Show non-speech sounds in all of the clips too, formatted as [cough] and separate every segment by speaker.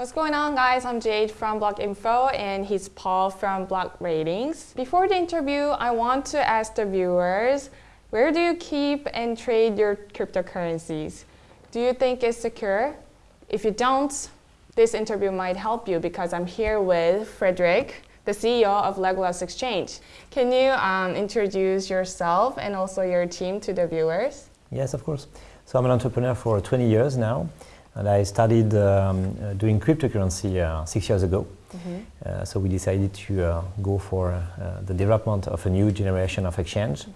Speaker 1: What's going on guys? I'm Jade from Block Info and he's Paul from Block Ratings. Before the interview, I want to ask the viewers, where do you keep and trade your cryptocurrencies? Do you think it's secure? If you don't, this interview might help you because I'm here with Frederick, the CEO of Legolas Exchange. Can you um, introduce yourself and also your team to the viewers?
Speaker 2: Yes, of course. So I'm an entrepreneur for 20 years now. And I started um, uh, doing cryptocurrency uh, six years ago. Mm -hmm. uh, so we decided to uh, go for uh, the development of a new generation of exchange.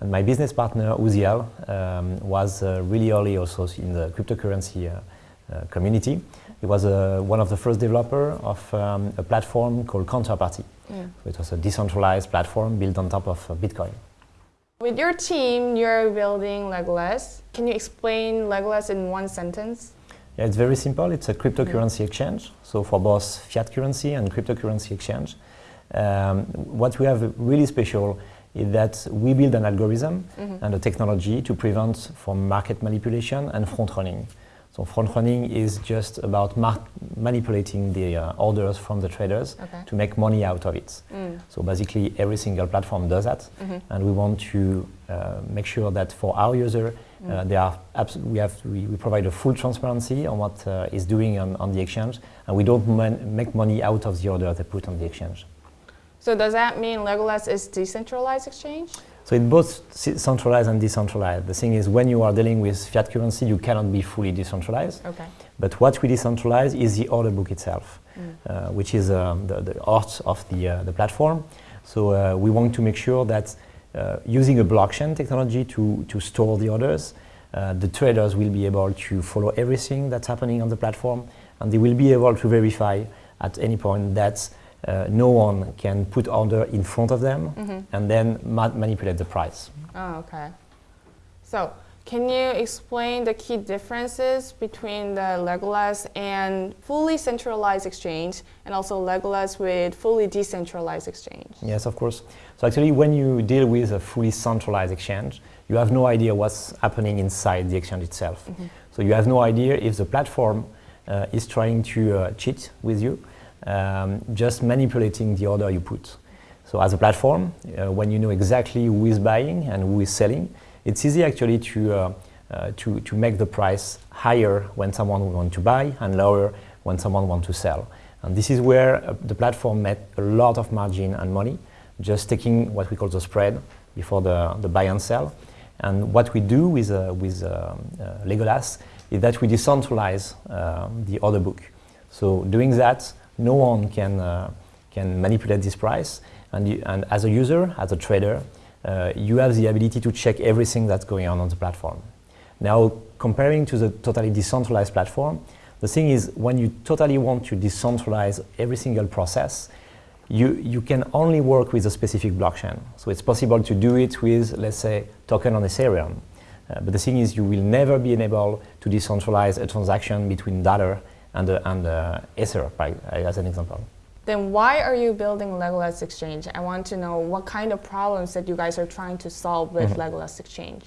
Speaker 2: And my business partner, Ouziel, um, was uh, really early also in the cryptocurrency community. He was one of the first developer of um, a platform called Counterparty. Yeah. So it was a decentralized platform built on top of Bitcoin.
Speaker 1: With your team, you're building Legolas. Can you explain Legolas in one sentence?
Speaker 2: Yeah, it's very simple. It's a cryptocurrency exchange, so for both fiat currency and cryptocurrency exchange. Um, what we have really special is that we build an algorithm mm -hmm. and a technology to prevent from market manipulation and front running. So front running is just about manipulating the uh, orders from the traders okay. to make money out of it. Mm. So basically every single platform does that mm -hmm. and we want to uh, make sure that for our user mm. uh, they are we, have, we, we, provide a full transparency on what uh, is doing on, on the exchange and we don't make money out of the order they put on the exchange.
Speaker 1: So does that mean Legolas is decentralized exchange?
Speaker 2: So it's both centralized and decentralized. The thing is, when you are dealing with fiat currency, you cannot be fully decentralized. Okay. But what we decentralize is the order book itself, mm. uh, which is um, the, the heart of the, uh, the platform. So uh, we want to make sure that uh, using a blockchain technology to, to store the orders, uh, the traders will be able to follow everything that's happening on the platform, and they will be able to verify at any point that uh, no one can put order in front of them mm -hmm. and then ma manipulate the price.
Speaker 1: Oh, okay. So, can you explain the key differences between the Legolas and fully centralized exchange and also Legolas with fully decentralized exchange?
Speaker 2: Yes, of course. So actually when you deal with a fully centralized exchange, you have no idea what's happening inside the exchange itself. Mm -hmm. So you have no idea if the platform uh, is trying to uh, cheat with you um, just manipulating the order you put. So as a platform, uh, when you know exactly who is buying and who is selling, it's easy actually to, uh, uh, to, to make the price higher when someone wants to buy and lower when someone wants to sell. And this is where uh, the platform made a lot of margin and money, just taking what we call the spread before the, the buy and sell. And what we do with, uh, with um, uh, Legolas is that we decentralize the order book. So doing that, no one can, uh, can manipulate this price. And, you, and as a user, as a trader, uh, you have the ability to check everything that's going on on the platform. Now, comparing to the totally decentralized platform, the thing is when you totally want to decentralize every single process, you, you can only work with a specific blockchain. So it's possible to do it with, let's say, token on Ethereum. Uh, but the thing is you will never be able to decentralize a transaction between dollar and, uh, and uh, Ether, by, as an example.
Speaker 1: Then why are you building Legolas Exchange? I want to know what kind of problems that you guys are trying to solve with mm -hmm. Legolas Exchange.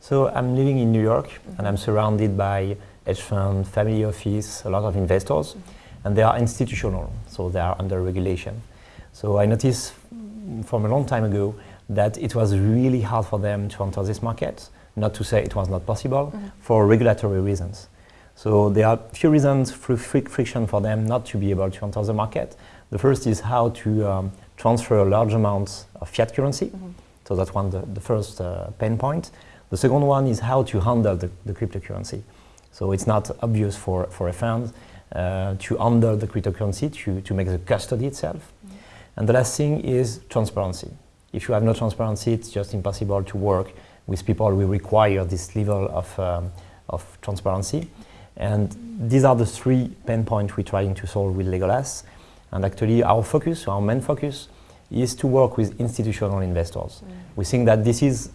Speaker 2: So I'm living in New York mm -hmm. and I'm surrounded by hedge fund, family office, a lot of investors, mm -hmm. and they are institutional, so they are under regulation. So I noticed from a long time ago that it was really hard for them to enter this market, not to say it was not possible, mm-hmm. for regulatory reasons. So there are a few reasons for friction for them not to be able to enter the market. The first is how to um, transfer large amounts of fiat currency. Mm -hmm. So that's one, the, the first uh, pain point. The second one is how to handle the, the cryptocurrency. So it's not obvious for, for a fund uh, to handle the cryptocurrency, to, to make the custody itself. Mm -hmm. And the last thing is transparency. If you have no transparency, it's just impossible to work with people who require this level of, um, of transparency. And these are the three pain points we're trying to solve with Legolas. And actually our focus, our main focus, is to work with institutional investors. Mm. We think that this is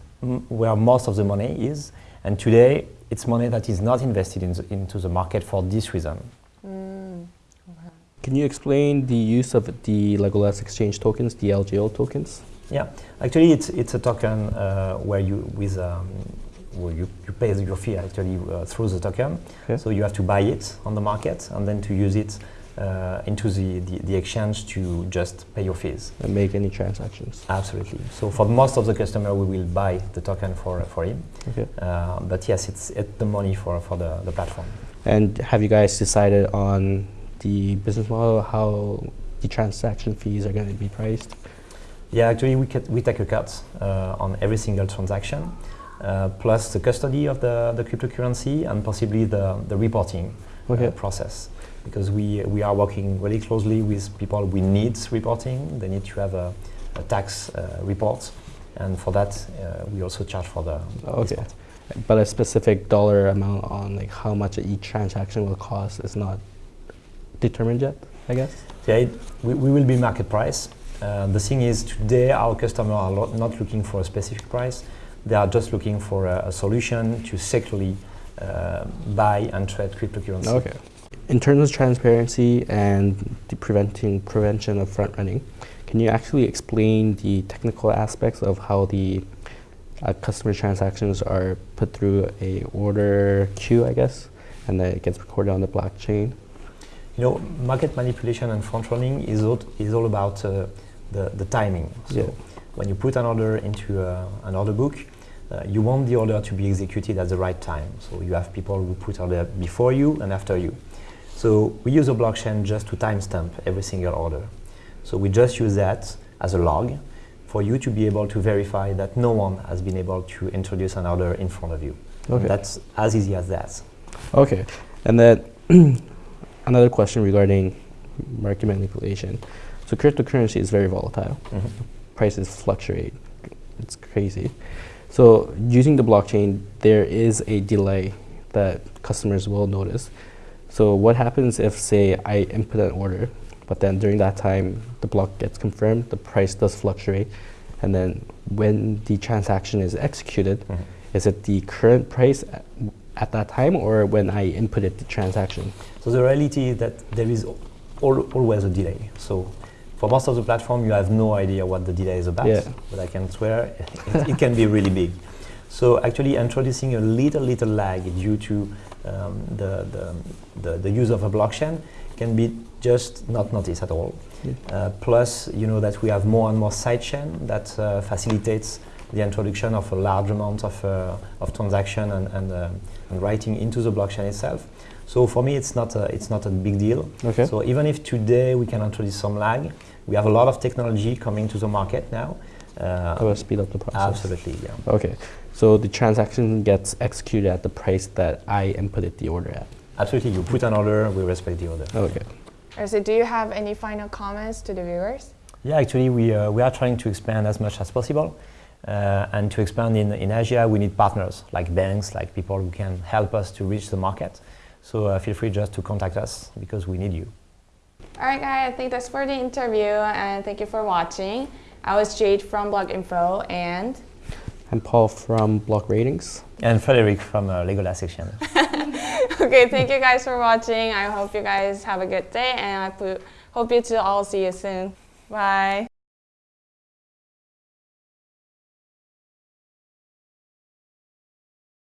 Speaker 2: where most of the money is, and today it's money that is not invested in the, into the market for this reason. Mm.
Speaker 3: Okay. Can you explain the use of the Legolas exchange tokens, the LGL tokens?
Speaker 2: Yeah, actually it's, it's a token uh, where you, with um, well, you, you pay your fee actually uh, through the token.
Speaker 3: Okay.
Speaker 2: So you have to buy it on the market and then to use it uh, into the, the, the exchange to just pay your fees.
Speaker 3: And make any transactions.
Speaker 2: Absolutely. So for most of the customer, we will buy the token for, for him.
Speaker 3: Okay.
Speaker 2: Uh, but yes, it's, it's the money for, for the, the platform.
Speaker 3: And have you guys decided on the business model, how the transaction fees are going to be priced?
Speaker 2: Yeah, actually, we, we take a cut uh, on every single transaction, uh, plus the custody of the, the cryptocurrency and possibly the, the reporting
Speaker 3: Okay.
Speaker 2: uh, process. Because we, we are working really closely with people we need reporting. They need to have a, a tax uh, report. And for that, uh, we also charge for the
Speaker 3: Okay.
Speaker 2: part.
Speaker 3: But a specific dollar amount on like how much each transaction will cost is not determined yet, I guess.
Speaker 2: Yeah, it, we, we will be market price. Uh, the thing is, today our customers are not looking for a specific price. They are just looking for a, a solution to securely uh, buy and trade cryptocurrency.
Speaker 3: Okay. In terms of transparency and the preventing prevention of front running, can you actually explain the technical aspects of how the uh, customer transactions are put through a order queue, I guess, and then it gets recorded on the blockchain?
Speaker 2: You know, market manipulation and front running is all, is all about uh, the, the timing. So
Speaker 3: Yeah.
Speaker 2: when you put an order into uh, an order book, uh, you want the order to be executed at the right time. So you have people who put order before you and after you. So we use a blockchain just to timestamp every single order. So we just use that as a log for you to be able to verify that no one has been able to introduce an order in front of you.
Speaker 3: Okay.
Speaker 2: That's as easy as that.
Speaker 3: Okay. And then [clears throat] another question regarding market manipulation. So cryptocurrency is very volatile.
Speaker 2: Mhm.
Speaker 3: Prices fluctuate. It's crazy. So using the blockchain, there is a delay that customers will notice. So what happens if, say, I input an order, but then during that time the block gets confirmed, the price does fluctuate, and then when the transaction is executed,
Speaker 2: Mhm.
Speaker 3: is it the current price at, at that time or when I inputted the transaction?
Speaker 2: So the reality is that there is al- always a delay. So for most of the platform, you have no idea what the delay is about.
Speaker 3: Yeah.
Speaker 2: But I can swear it, it can be really big. So actually introducing a little, little lag due to um, the, the, the, the use of a blockchain can be just not noticed at all.
Speaker 3: Yeah.
Speaker 2: Uh, plus, you know that we have more and more sidechain that uh, facilitates the introduction of a large amount of, uh, of transaction and, and, uh, and writing into the blockchain itself. So for me, it's not a, it's not a big deal.
Speaker 3: Okay.
Speaker 2: So even if today we can introduce some lag, we have a lot of technology coming to the market now. Uh,
Speaker 3: That will speed up the process.
Speaker 2: absolutely, yeah.
Speaker 3: Okay. So the transaction gets executed at the price that I inputted the order at.
Speaker 2: Absolutely, you put an order, we respect the order.
Speaker 3: Okay.
Speaker 1: So do you have any final comments to the viewers?
Speaker 2: Yeah, actually, we, uh, we are trying to expand as much as possible. Uh, and to expand in, in Asia, we need partners like banks, like people who can help us to reach the market. So uh, feel free just to contact us because we need you.
Speaker 1: All right, guys, I think that's for the interview, and thank you for watching. I was Jade from Blog Info, and
Speaker 3: I'm Paul from Blog Ratings.
Speaker 2: And Frederick from uh, Legolas [laughs] Exchange.
Speaker 1: okay, thank you guys for watching. I hope you guys have a good day, and I hope you to all see you soon. Bye.